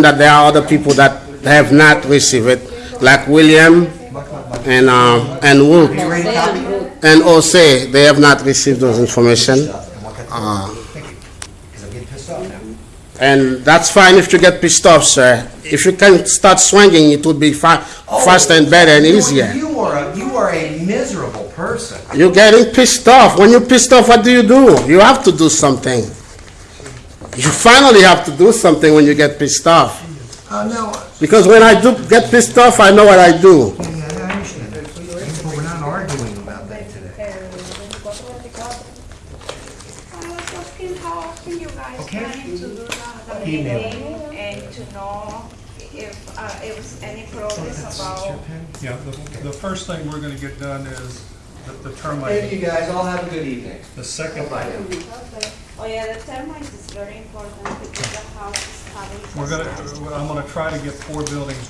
that there are other people that have not received it, like William and, um, and Wood. Are you ready to copy? And Jose, they have not received those information. Uh. Thank you, because I'm getting pissed off now. And that's fine if you get pissed off, sir. If you can start swinging, it would be fa- faster and better and easier. You are, a you are a miserable person. You're getting pissed off. When you're pissed off, what do you do? You have to do something. You finally have to do something when you get pissed off. Uh, no, Because when I do get pissed off, I know what I do. yeah, I understand but we're not arguing about that today. Just can talk, can you guys Okay. to do the, the Email. meeting and to know if, uh, if was any progress about Yeah, the, the first thing we're gonna get done is the- the Thank you, guys, all have a good evening. The second, Bye now. Okay. Oh, yeah, the termites is very important because the house is having. we're gonna, I'm gonna try to get four buildings